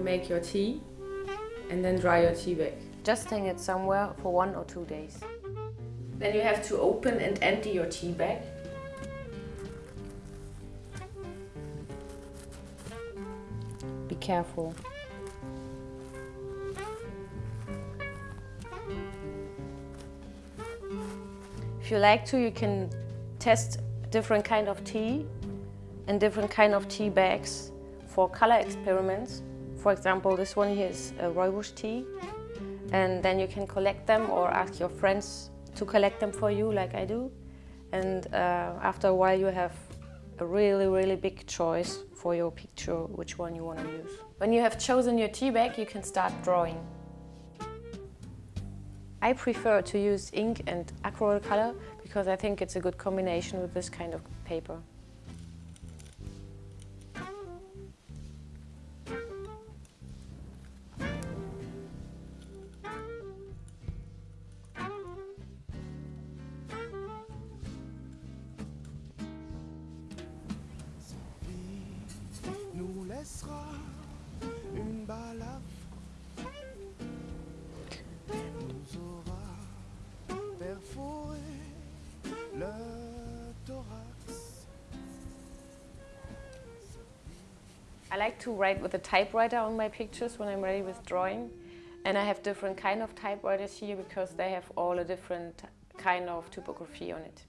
make your tea and then dry your tea bag. Just hang it somewhere for one or two days. Then you have to open and empty your tea bag. Be careful. If you like to, you can test different kind of tea and different kind of tea bags for color experiments. For example, this one here is a rooibos tea. And then you can collect them or ask your friends to collect them for you like I do. And uh, after a while you have a really, really big choice for your picture, which one you want to use. When you have chosen your tea bag, you can start drawing. I prefer to use ink and acrylic color because I think it's a good combination with this kind of paper. I like to write with a typewriter on my pictures when I'm ready with drawing. And I have different kind of typewriters here because they have all a different kind of typography on it.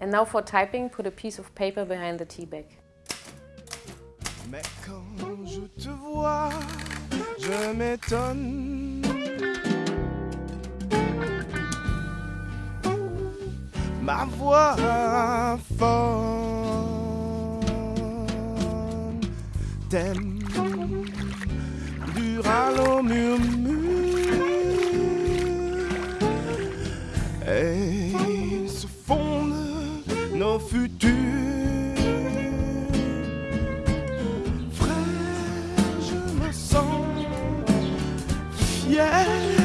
And now for typing, put a piece of paper behind the tea bag. Mais quand je te vois, je m'étonne. Ma voix t'aimes yeah.